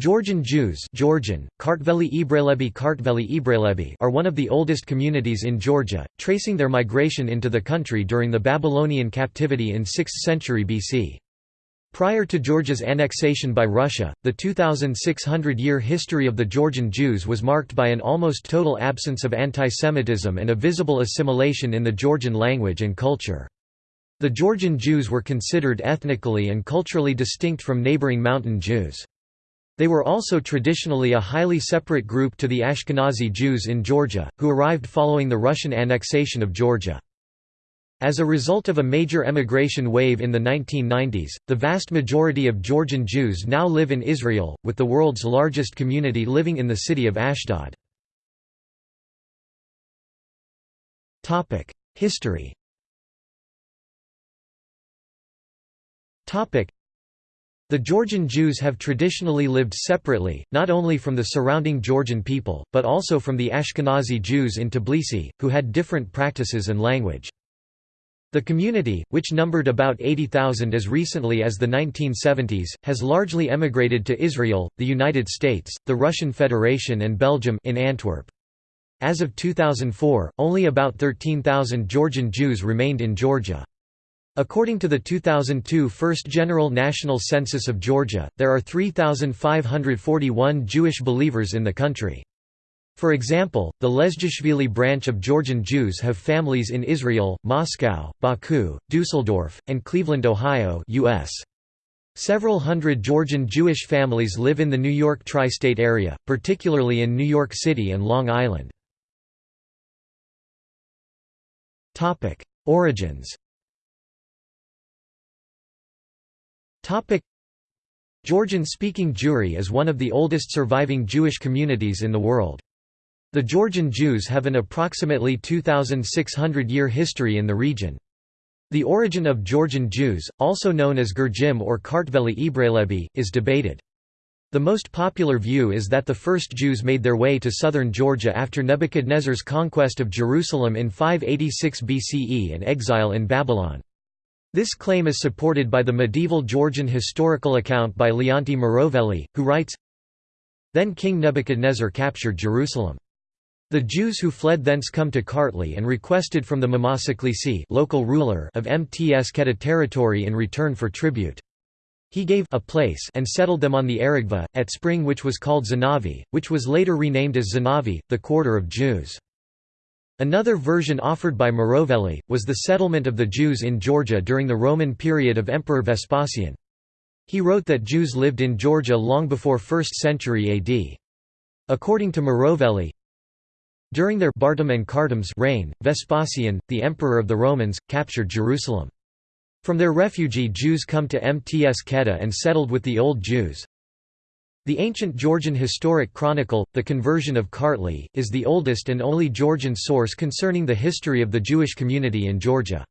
Georgian Jews Georgian, Kartveli Ebraelebi Kartveli Ebraelebi are one of the oldest communities in Georgia, tracing their migration into the country during the Babylonian captivity in 6th century BC. Prior to Georgia's annexation by Russia, the 2,600-year history of the Georgian Jews was marked by an almost total absence of antisemitism and a visible assimilation in the Georgian language and culture. The Georgian Jews were considered ethnically and culturally distinct from neighboring mountain Jews. They were also traditionally a highly separate group to the Ashkenazi Jews in Georgia, who arrived following the Russian annexation of Georgia. As a result of a major emigration wave in the 1990s, the vast majority of Georgian Jews now live in Israel, with the world's largest community living in the city of Ashdod. History the Georgian Jews have traditionally lived separately, not only from the surrounding Georgian people, but also from the Ashkenazi Jews in Tbilisi, who had different practices and language. The community, which numbered about 80,000 as recently as the 1970s, has largely emigrated to Israel, the United States, the Russian Federation and Belgium in Antwerp. As of 2004, only about 13,000 Georgian Jews remained in Georgia. According to the 2002 First General National Census of Georgia, there are 3,541 Jewish believers in the country. For example, the Lezgishvili branch of Georgian Jews have families in Israel, Moscow, Baku, Dusseldorf, and Cleveland, Ohio US. Several hundred Georgian Jewish families live in the New York tri-state area, particularly in New York City and Long Island. Origins Georgian-speaking Jewry is one of the oldest surviving Jewish communities in the world. The Georgian Jews have an approximately 2,600-year history in the region. The origin of Georgian Jews, also known as Gurjim or Kartveli Ebraelebi, is debated. The most popular view is that the first Jews made their way to southern Georgia after Nebuchadnezzar's conquest of Jerusalem in 586 BCE and exile in Babylon. This claim is supported by the medieval Georgian historical account by Leonti Mroveli, who writes, Then King Nebuchadnezzar captured Jerusalem. The Jews who fled thence come to Kartli and requested from the Mamasaklisi local ruler of Mtskheta territory in return for tribute. He gave a place and settled them on the Aragva, at spring which was called Zanavi, which was later renamed as Zanavi, the quarter of Jews. Another version offered by Mroveli, was the settlement of the Jews in Georgia during the Roman period of Emperor Vespasian. He wrote that Jews lived in Georgia long before 1st century AD. According to Mroveli, during their Bartum and Cartum's reign, Vespasian, the emperor of the Romans, captured Jerusalem. From their refugee Jews come to Mtskheta and settled with the Old Jews. The ancient Georgian historic chronicle, The Conversion of Kartli, is the oldest and only Georgian source concerning the history of the Jewish community in Georgia.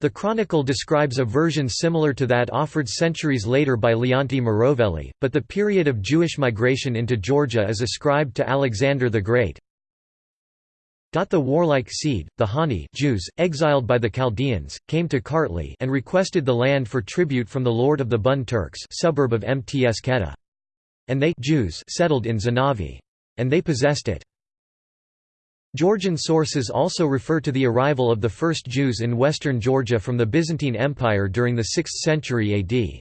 The chronicle describes a version similar to that offered centuries later by Leonti Mroveli, but the period of Jewish migration into Georgia is ascribed to Alexander the Great. The warlike seed, the Hani Jews, exiled by the Chaldeans, came to Kartli and requested the land for tribute from the lord of the Bun Turks suburb of Mtskheta. And they Jews settled in Zanavi. And they possessed it. Georgian sources also refer to the arrival of the first Jews in western Georgia from the Byzantine Empire during the 6th century AD.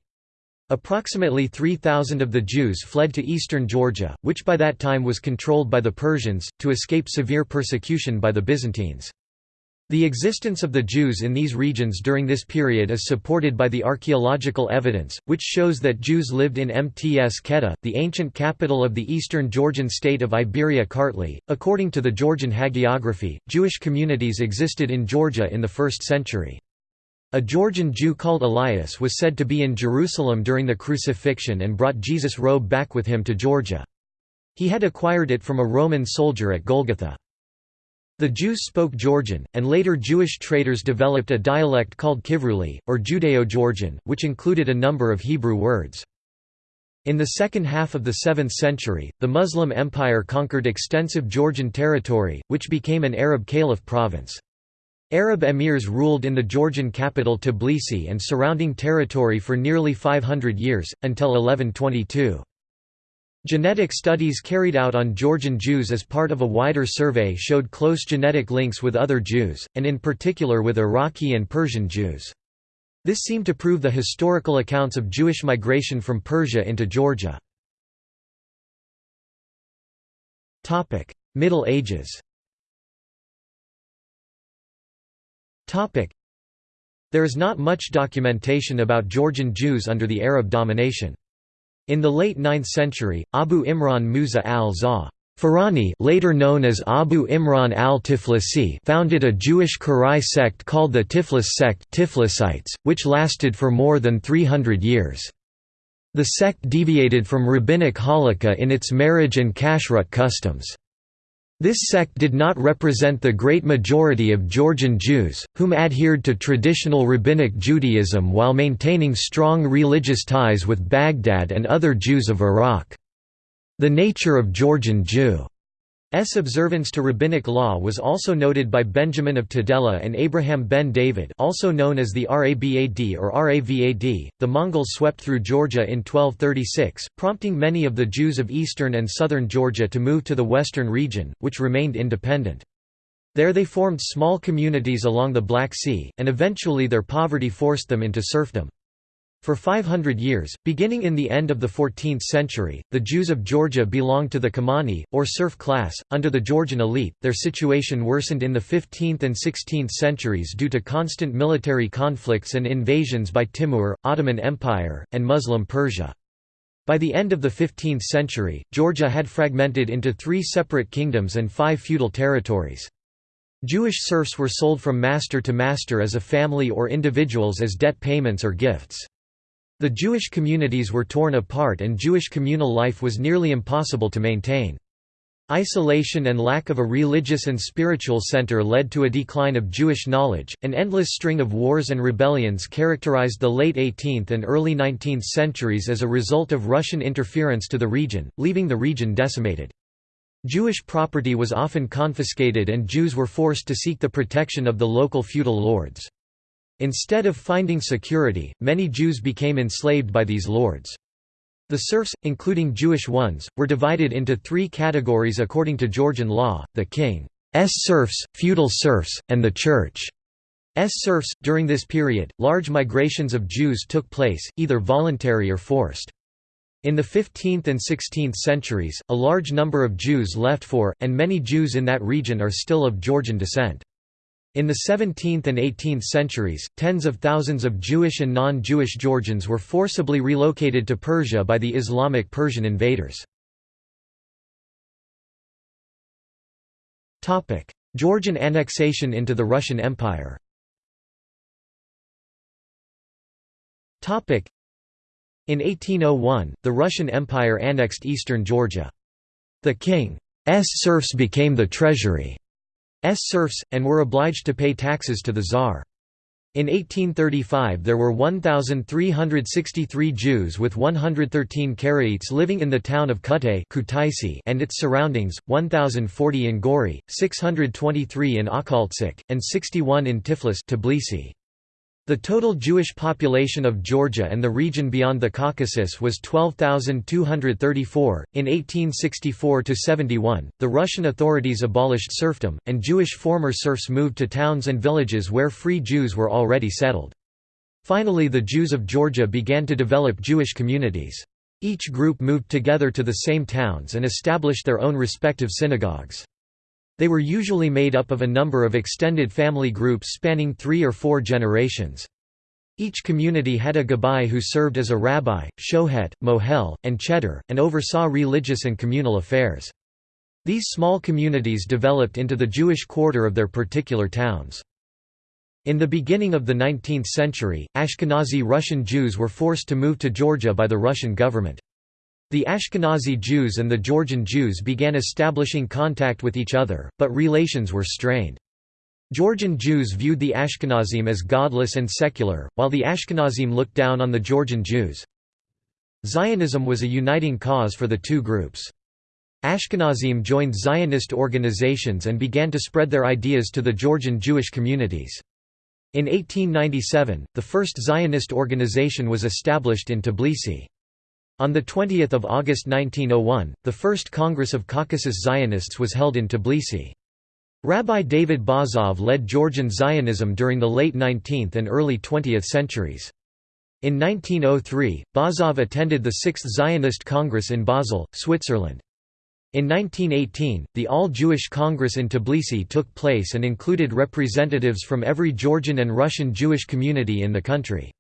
Approximately 3,000 of the Jews fled to eastern Georgia, which by that time was controlled by the Persians, to escape severe persecution by the Byzantines. The existence of the Jews in these regions during this period is supported by the archaeological evidence, which shows that Jews lived in Mtskheta, the ancient capital of the eastern Georgian state of Iberia Kartli. According to the Georgian hagiography, Jewish communities existed in Georgia in the 1st century. A Georgian Jew called Elias was said to be in Jerusalem during the crucifixion and brought Jesus' robe back with him to Georgia. He had acquired it from a Roman soldier at Golgotha. The Jews spoke Georgian, and later Jewish traders developed a dialect called Kivruli, or Judeo-Georgian, which included a number of Hebrew words. In the second half of the 7th century, the Muslim Empire conquered extensive Georgian territory, which became an Arab caliph province. Arab emirs ruled in the Georgian capital Tbilisi and surrounding territory for nearly 500 years, until 1122. Genetic studies carried out on Georgian Jews as part of a wider survey showed close genetic links with other Jews, and in particular with Iraqi and Persian Jews. This seemed to prove the historical accounts of Jewish migration from Persia into Georgia. Middle Ages There is not much documentation about Georgian Jews under the Arab domination. In the late 9th century, Abu Imran Musa al-Za Farani later known as Abu Imran al-Tiflisi founded a Jewish Karaite sect called the Tiflis sect Tiflisites, which lasted for more than 300 years. The sect deviated from rabbinic halakha in its marriage and kashrut customs. This sect did not represent the great majority of Georgian Jews, whom adhered to traditional Rabbinic Judaism while maintaining strong religious ties with Baghdad and other Jews of Iraq. The nature of Georgian Jew S. observance to rabbinic law was also noted by Benjamin of Tudela and Abraham ben David also known as the Rabad or Ravad. The Mongols swept through Georgia in 1236, prompting many of the Jews of eastern and southern Georgia to move to the western region, which remained independent. There they formed small communities along the Black Sea, and eventually their poverty forced them into serfdom. For 500 years, beginning in the end of the 14th century, the Jews of Georgia belonged to the Kamani, or serf class. Under the Georgian elite, their situation worsened in the 15th and 16th centuries due to constant military conflicts and invasions by Timur, Ottoman Empire, and Muslim Persia. By the end of the 15th century, Georgia had fragmented into three separate kingdoms and five feudal territories. Jewish serfs were sold from master to master as a family or individuals as debt payments or gifts. The Jewish communities were torn apart and Jewish communal life was nearly impossible to maintain. Isolation and lack of a religious and spiritual center led to a decline of Jewish knowledge. An endless string of wars and rebellions characterized the late 18th and early 19th centuries as a result of Russian interference to the region, leaving the region decimated. Jewish property was often confiscated and Jews were forced to seek the protection of the local feudal lords. Instead of finding security, many Jews became enslaved by these lords. The serfs, including Jewish ones, were divided into three categories according to Georgian law, the king's serfs, feudal serfs, and the church. church's serfs. During this period, large migrations of Jews took place, either voluntary or forced. In the 15th and 16th centuries, a large number of Jews left for, and many Jews in that region are still of Georgian descent. In the 17th and 18th centuries, tens of thousands of Jewish and non-Jewish Georgians were forcibly relocated to Persia by the Islamic Persian invaders. Georgian annexation into the Russian Empire In 1801, the Russian Empire annexed eastern Georgia. The king's serfs became the treasury. S serfs, and were obliged to pay taxes to the Tsar. In 1835 there were 1,363 Jews with 113 Karaites living in the town of Kutay and its surroundings, 1,040 in Gori, 623 in Akhaltsikhe, and 61 in Tiflis Tbilisi. The total Jewish population of Georgia and the region beyond the Caucasus was 12,234. In 1864 71, the Russian authorities abolished serfdom, and Jewish former serfs moved to towns and villages where free Jews were already settled. Finally, the Jews of Georgia began to develop Jewish communities. Each group moved together to the same towns and established their own respective synagogues. They were usually made up of a number of extended family groups spanning three or four generations. Each community had a gabbai who served as a rabbi, shohet, mohel, and cheder, and oversaw religious and communal affairs. These small communities developed into the Jewish quarter of their particular towns. In the beginning of the 19th century, Ashkenazi Russian Jews were forced to move to Georgia by the Russian government. The Ashkenazi Jews and the Georgian Jews began establishing contact with each other, but relations were strained. Georgian Jews viewed the Ashkenazim as godless and secular, while the Ashkenazim looked down on the Georgian Jews. Zionism was a uniting cause for the two groups. Ashkenazim joined Zionist organizations and began to spread their ideas to the Georgian Jewish communities. In 1897, the first Zionist organization was established in Tbilisi. On 20 August 1901, the first Congress of Caucasus Zionists was held in Tbilisi. Rabbi David Baazov led Georgian Zionism during the late 19th and early 20th centuries. In 1903, Baazov attended the Sixth Zionist Congress in Basel, Switzerland. In 1918, the All-Jewish Congress in Tbilisi took place and included representatives from every Georgian and Russian Jewish community in the country.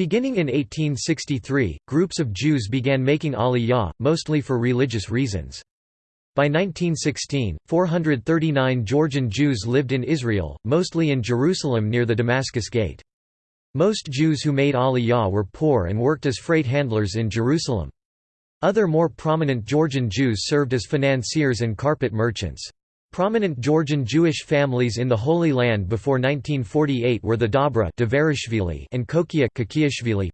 Beginning in 1863, groups of Jews began making aliyah, mostly for religious reasons. By 1916, 439 Georgian Jews lived in Israel, mostly in Jerusalem near the Damascus Gate. Most Jews who made aliyah were poor and worked as freight handlers in Jerusalem. Other more prominent Georgian Jews served as financiers and carpet merchants. Prominent Georgian Jewish families in the Holy Land before 1948 were the Dobra and Kokia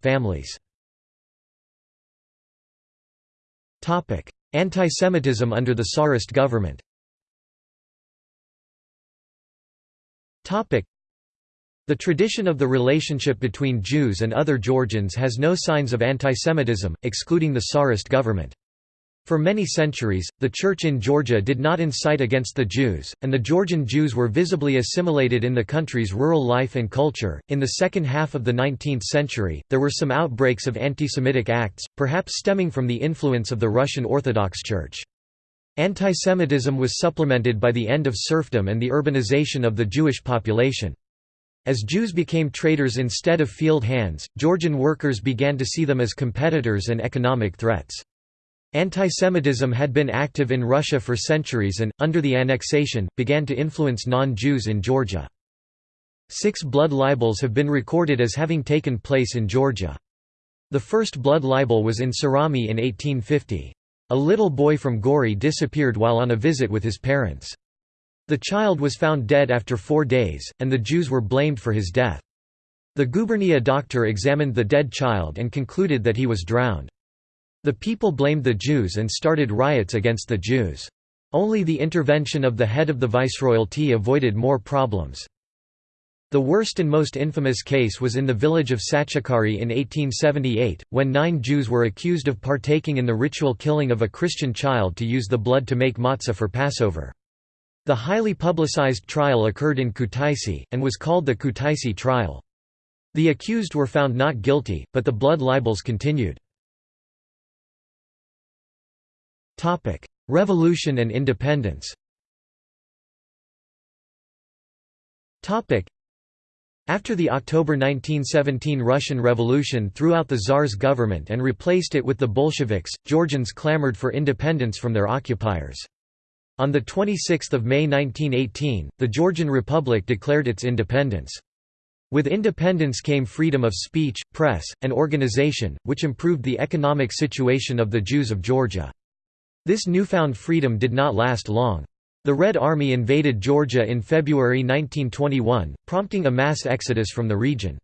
families. Antisemitism under the Tsarist government The tradition of the relationship between Jews and other Georgians has no signs of antisemitism, excluding the Tsarist government. For many centuries, the Church in Georgia did not incite against the Jews, and the Georgian Jews were visibly assimilated in the country's rural life and culture. In the second half of the 19th century, there were some outbreaks of anti-Semitic acts, perhaps stemming from the influence of the Russian Orthodox Church. Antisemitism was supplemented by the end of serfdom and the urbanization of the Jewish population. As Jews became traders instead of field hands, Georgian workers began to see them as competitors and economic threats. Antisemitism had been active in Russia for centuries and, under the annexation, began to influence non-Jews in Georgia. Six blood libels have been recorded as having taken place in Georgia. The first blood libel was in Surami in 1850. A little boy from Gori disappeared while on a visit with his parents. The child was found dead after four days, and the Jews were blamed for his death. The gubernia doctor examined the dead child and concluded that he was drowned. The people blamed the Jews and started riots against the Jews. Only the intervention of the head of the viceroyalty avoided more problems. The worst and most infamous case was in the village of Sachkhere in 1878, when nine Jews were accused of partaking in the ritual killing of a Christian child to use the blood to make matzah for Passover. The highly publicized trial occurred in Kutaisi, and was called the Kutaisi trial. The accused were found not guilty, but the blood libels continued. Topic: Revolution and independence. Topic: After the October 1917 Russian Revolution threw out the Tsar's government and replaced it with the Bolsheviks, Georgians clamored for independence from their occupiers. On 26 May 1918, the Georgian Republic declared its independence. With independence came freedom of speech, press, and organization, which improved the economic situation of the Jews of Georgia. This newfound freedom did not last long. The Red Army invaded Georgia in February 1921, prompting a mass exodus from the region.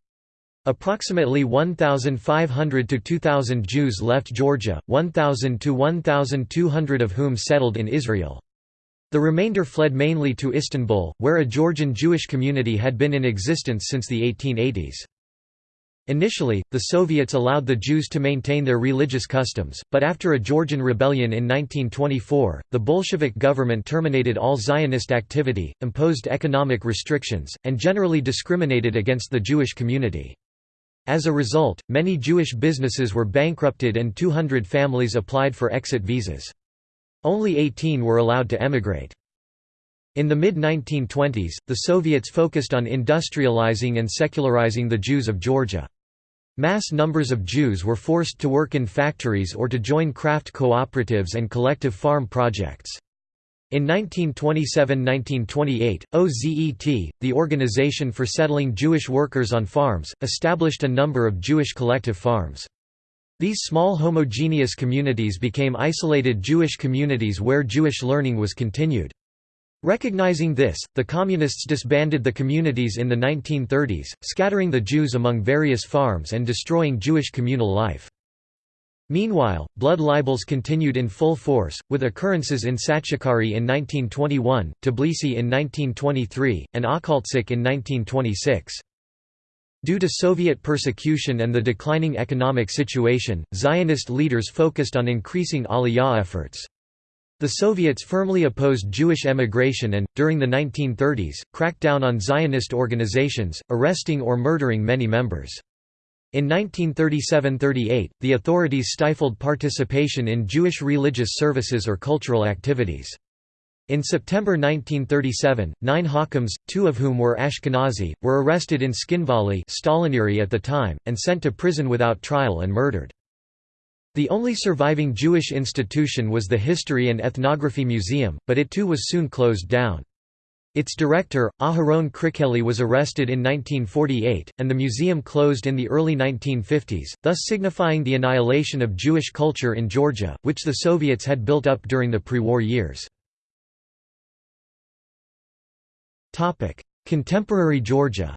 Approximately 1,500 to 2,000 Jews left Georgia, 1,000 to 1,200 of whom settled in Israel. The remainder fled mainly to Istanbul, where a Georgian Jewish community had been in existence since the 1880s. Initially, the Soviets allowed the Jews to maintain their religious customs, but after a Georgian rebellion in 1924, the Bolshevik government terminated all Zionist activity, imposed economic restrictions, and generally discriminated against the Jewish community. As a result, many Jewish businesses were bankrupted and 200 families applied for exit visas. Only 18 were allowed to emigrate. In the mid-1920s, the Soviets focused on industrializing and secularizing the Jews of Georgia. Mass numbers of Jews were forced to work in factories or to join craft cooperatives and collective farm projects. In 1927–1928, OZET, the Organization for Settling Jewish Workers on Farms, established a number of Jewish collective farms. These small homogeneous communities became isolated Jewish communities where Jewish learning was continued. Recognizing this, the Communists disbanded the communities in the 1930s, scattering the Jews among various farms and destroying Jewish communal life. Meanwhile, blood libels continued in full force, with occurrences in Sachkhere in 1921, Tbilisi in 1923, and Akhaltsikhe in 1926. Due to Soviet persecution and the declining economic situation, Zionist leaders focused on increasing Aliyah efforts. The Soviets firmly opposed Jewish emigration and, during the 1930s, cracked down on Zionist organizations, arresting or murdering many members. In 1937–38, the authorities stifled participation in Jewish religious services or cultural activities. In September 1937, nine Hakams, two of whom were Ashkenazi, were arrested in Tskhinvali at the time, and sent to prison without trial and murdered. The only surviving Jewish institution was the History and Ethnography Museum, but it too was soon closed down. Its director, Aharon Krikeli was arrested in 1948, and the museum closed in the early 1950s, thus signifying the annihilation of Jewish culture in Georgia, which the Soviets had built up during the pre-war years. Contemporary Georgia.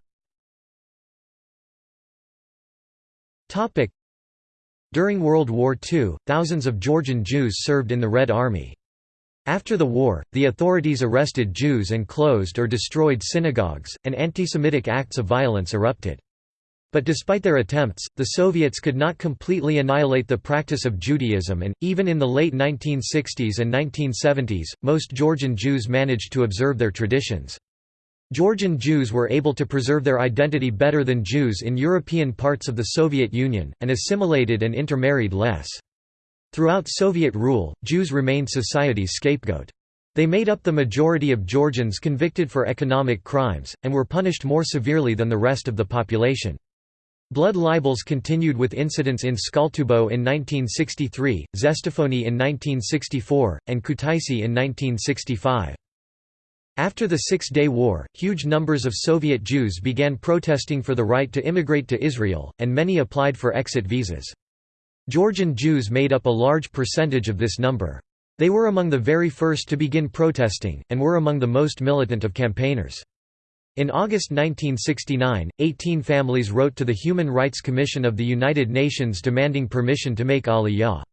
During World War II, thousands of Georgian Jews served in the Red Army. After the war, the authorities arrested Jews and closed or destroyed synagogues, and anti-Semitic acts of violence erupted. But despite their attempts, the Soviets could not completely annihilate the practice of Judaism and, even in the late 1960s and 1970s, most Georgian Jews managed to observe their traditions. Georgian Jews were able to preserve their identity better than Jews in European parts of the Soviet Union, and assimilated and intermarried less. Throughout Soviet rule, Jews remained society's scapegoat. They made up the majority of Georgians convicted for economic crimes, and were punished more severely than the rest of the population. Blood libels continued with incidents in Tskaltubo in 1963, Zestafoni in 1964, and Kutaisi in 1965. After the Six-Day War, huge numbers of Soviet Jews began protesting for the right to immigrate to Israel, and many applied for exit visas. Georgian Jews made up a large percentage of this number. They were among the very first to begin protesting, and were among the most militant of campaigners. In August 1969, 18 families wrote to the Human Rights Commission of the United Nations demanding permission to make Aliyah.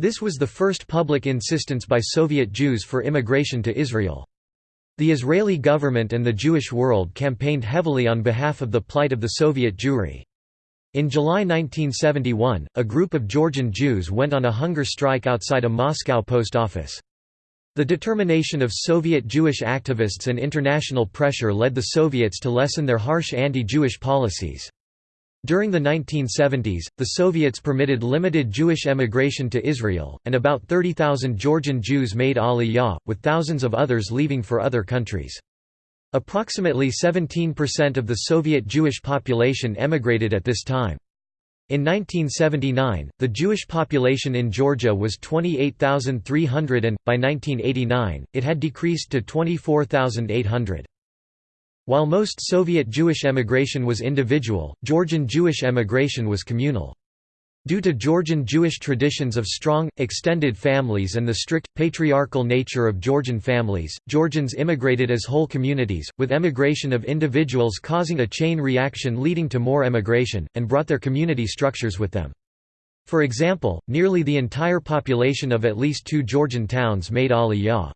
This was the first public insistence by Soviet Jews for immigration to Israel. The Israeli government and the Jewish world campaigned heavily on behalf of the plight of the Soviet Jewry. In July 1971, a group of Georgian Jews went on a hunger strike outside a Moscow post office. The determination of Soviet Jewish activists and international pressure led the Soviets to lessen their harsh anti-Jewish policies. During the 1970s, the Soviets permitted limited Jewish emigration to Israel, and about 30,000 Georgian Jews made Aliyah, with thousands of others leaving for other countries. Approximately 17% of the Soviet Jewish population emigrated at this time. In 1979, the Jewish population in Georgia was 28,300 and, by 1989, it had decreased to 24,800. While most Soviet Jewish emigration was individual, Georgian Jewish emigration was communal. Due to Georgian Jewish traditions of strong, extended families and the strict, patriarchal nature of Georgian families, Georgians immigrated as whole communities, with emigration of individuals causing a chain reaction leading to more emigration, and brought their community structures with them. For example, nearly the entire population of at least two Georgian towns made Aliyah.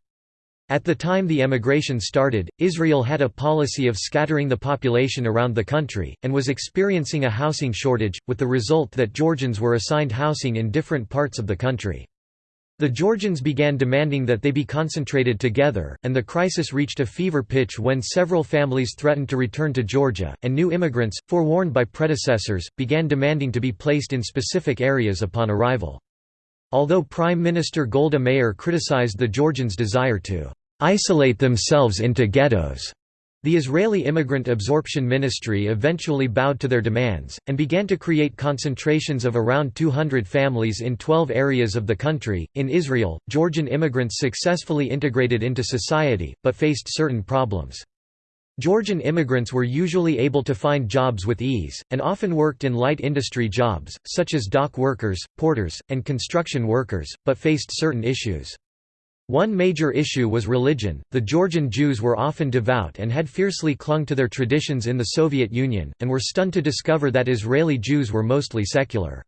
At the time the emigration started, Israel had a policy of scattering the population around the country, and was experiencing a housing shortage, with the result that Georgians were assigned housing in different parts of the country. The Georgians began demanding that they be concentrated together, and the crisis reached a fever pitch when several families threatened to return to Georgia, and new immigrants, forewarned by predecessors, began demanding to be placed in specific areas upon arrival. Although Prime Minister Golda Meir criticized the Georgians' desire to isolate themselves into ghettos. The Israeli Immigrant Absorption Ministry eventually bowed to their demands, and began to create concentrations of around 200 families in 12 areas of the country. In Israel, Georgian immigrants successfully integrated into society, but faced certain problems. Georgian immigrants were usually able to find jobs with ease, and often worked in light industry jobs, such as dock workers, porters, and construction workers, but faced certain issues. One major issue was religion. The Georgian Jews were often devout and had fiercely clung to their traditions in the Soviet Union, and were stunned to discover that Israeli Jews were mostly secular.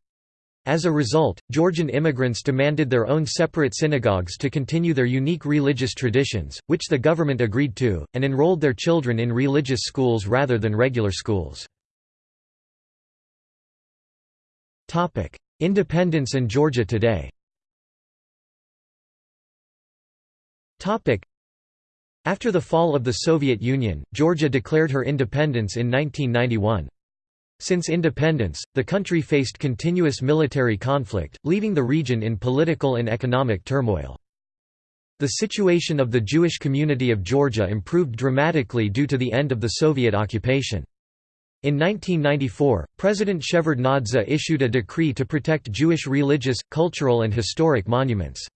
As a result, Georgian immigrants demanded their own separate synagogues to continue their unique religious traditions, which the government agreed to, and enrolled their children in religious schools rather than regular schools. Independence and Georgia today After the fall of the Soviet Union, Georgia declared her independence in 1991. Since independence, the country faced continuous military conflict, leaving the region in political and economic turmoil. The situation of the Jewish community of Georgia improved dramatically due to the end of the Soviet occupation. In 1994, President Shevardnadze issued a decree to protect Jewish religious, cultural and historic monuments.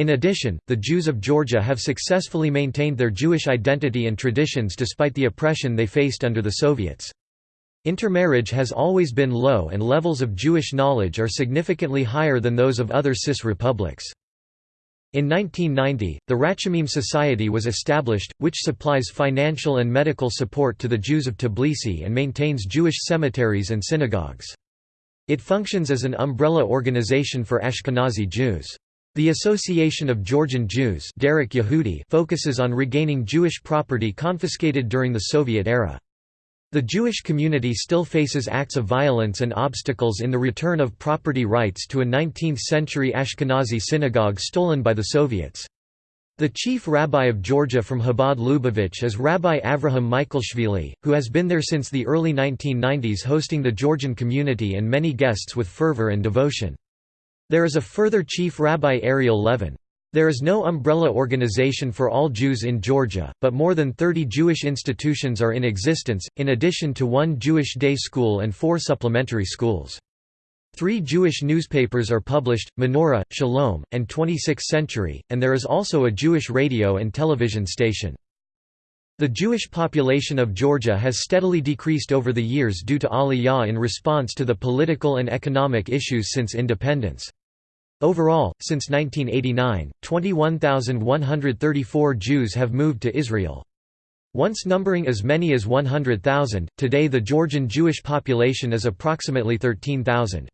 In addition, the Jews of Georgia have successfully maintained their Jewish identity and traditions despite the oppression they faced under the Soviets. Intermarriage has always been low and levels of Jewish knowledge are significantly higher than those of other CIS republics. In 1990, the Rachamim Society was established, which supplies financial and medical support to the Jews of Tbilisi and maintains Jewish cemeteries and synagogues. It functions as an umbrella organization for Ashkenazi Jews. The Association of Georgian Jews Yehudi focuses on regaining Jewish property confiscated during the Soviet era. The Jewish community still faces acts of violence and obstacles in the return of property rights to a 19th-century Ashkenazi synagogue stolen by the Soviets. The chief rabbi of Georgia from Chabad Lubavitch is Rabbi Avraham Michaelashvili, who has been there since the early 1990s hosting the Georgian community and many guests with fervor and devotion. There is a further Chief Rabbi Ariel Levin. There is no umbrella organization for all Jews in Georgia, but more than 30 Jewish institutions are in existence, in addition to one Jewish day school and four supplementary schools. Three Jewish newspapers are published, Menorah, Shalom, and 26th Century, and there is also a Jewish radio and television station. The Jewish population of Georgia has steadily decreased over the years due to Aliyah in response to the political and economic issues since independence. Overall, since 1989, 21,134 Jews have moved to Israel. Once numbering as many as 100,000, today the Georgian Jewish population is approximately 13,000.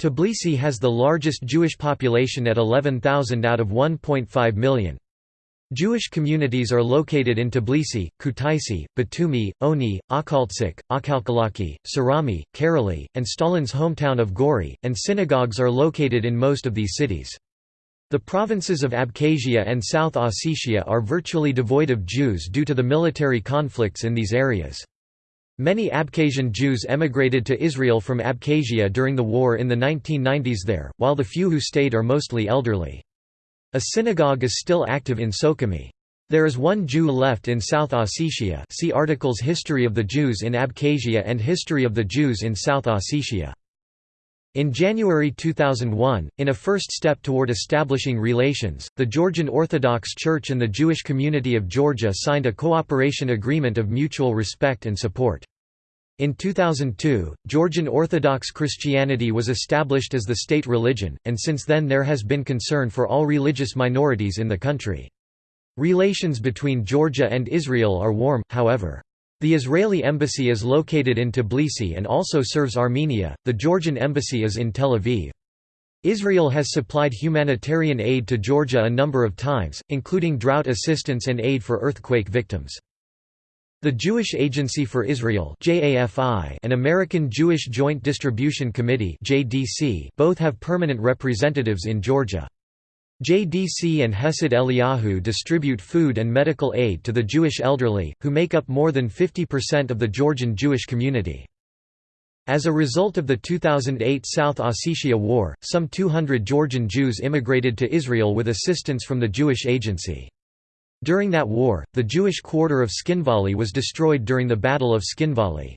Tbilisi has the largest Jewish population at 11,000 out of 1.5 million. Jewish communities are located in Tbilisi, Kutaisi, Batumi, Oni, Akhaltsikhe, Akhalkalaki, Surami, Kareli, and Stalin's hometown of Gori, and synagogues are located in most of these cities. The provinces of Abkhazia and South Ossetia are virtually devoid of Jews due to the military conflicts in these areas. Many Abkhazian Jews emigrated to Israel from Abkhazia during the war in the 1990s there, while the few who stayed are mostly elderly. A synagogue is still active in Sukhumi. There is one Jew left in South Ossetia see articles History of the Jews in Abkhazia and History of the Jews in South Ossetia. In January 2001, in a first step toward establishing relations, the Georgian Orthodox Church and the Jewish community of Georgia signed a cooperation agreement of mutual respect and support. In 2002, Georgian Orthodox Christianity was established as the state religion, and since then there has been concern for all religious minorities in the country. Relations between Georgia and Israel are warm, however. The Israeli embassy is located in Tbilisi and also serves Armenia, the Georgian embassy is in Tel Aviv. Israel has supplied humanitarian aid to Georgia a number of times, including drought assistance and aid for earthquake victims. The Jewish Agency for Israel and American Jewish Joint Distribution Committee both have permanent representatives in Georgia. JDC and Hesed Eliyahu distribute food and medical aid to the Jewish elderly, who make up more than 50% of the Georgian Jewish community. As a result of the 2008 South Ossetia War, some 200 Georgian Jews immigrated to Israel with assistance from the Jewish Agency. During that war, the Jewish quarter of Tskhinvali was destroyed during the Battle of Tskhinvali.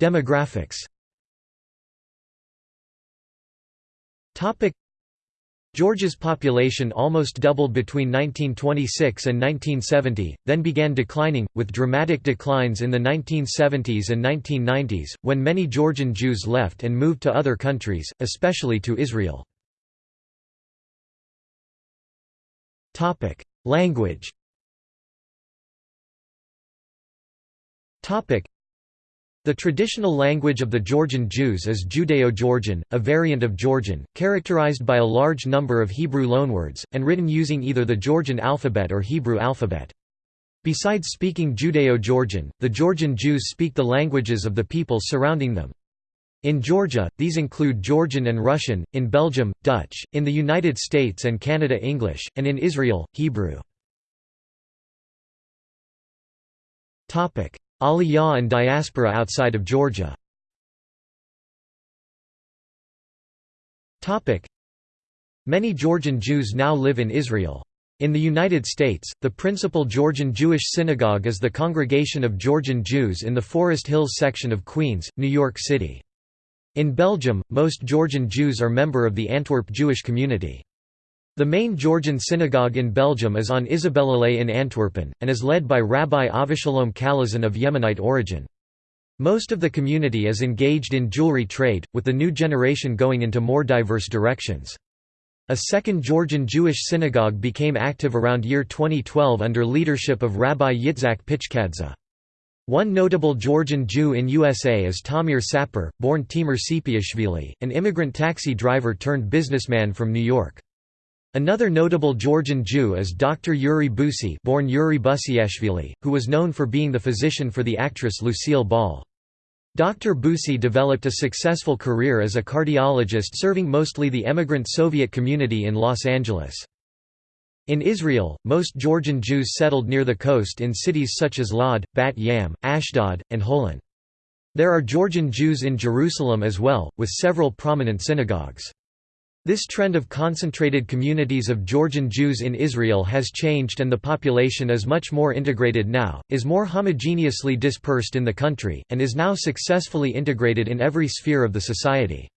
Demographics Georgia's population almost doubled between 1926 and 1970, then began declining, with dramatic declines in the 1970s and 1990s, when many Georgian Jews left and moved to other countries, especially to Israel. Topic: Language. Topic: The traditional language of the Georgian Jews is Judeo-Georgian, a variant of Georgian, characterized by a large number of Hebrew loanwords, and written using either the Georgian alphabet or Hebrew alphabet. Besides speaking Judeo-Georgian, the Georgian Jews speak the languages of the people surrounding them. In Georgia, these include Georgian and Russian, in Belgium, Dutch, in the United States and Canada English, and in Israel, Hebrew. Aliyah and diaspora outside of Georgia Many Georgian Jews now live in Israel. In the United States, the principal Georgian Jewish synagogue is the Congregation of Georgian Jews in the Forest Hills section of Queens, New York City. In Belgium, most Georgian Jews are member of the Antwerp Jewish community. The main Georgian synagogue in Belgium is on Isabellalei in Antwerpen, and is led by Rabbi Avishalom Kalazan of Yemenite origin. Most of the community is engaged in jewelry trade, with the new generation going into more diverse directions. A second Georgian Jewish synagogue became active around year 2012 under leadership of Rabbi Yitzhak Pichkadze. One notable Georgian Jew in USA is Tamir Sapir, born Timur Sepiashvili, an immigrant taxi driver turned businessman from New York. Another notable Georgian Jew is Dr. Yuri Busi born Yuri Busiashvili, who was known for being the physician for the actress Lucille Ball. Dr. Busi developed a successful career as a cardiologist serving mostly the emigrant Soviet community in Los Angeles. In Israel, most Georgian Jews settled near the coast in cities such as Lod, Bat Yam, Ashdod, and Holon. There are Georgian Jews in Jerusalem as well, with several prominent synagogues. This trend of concentrated communities of Georgian Jews in Israel has changed and the population is much more integrated now, is more homogeneously dispersed in the country, and is now successfully integrated in every sphere of the society.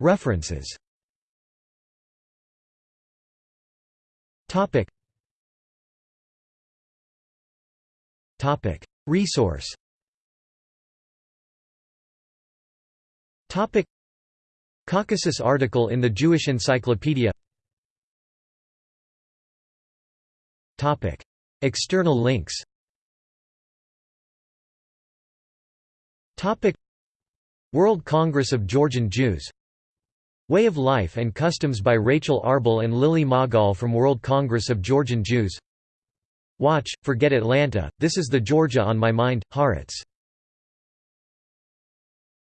References. Topic. Topic. Resource. Topic. Caucasus article in the Jewish Encyclopedia. Topic. External links. Topic. World Congress of Georgian Jews Way of Life and Customs by Rachel Arbel and Lily Magal from World Congress of Georgian Jews. Watch, Forget Atlanta, This is the Georgia on My Mind, Haaretz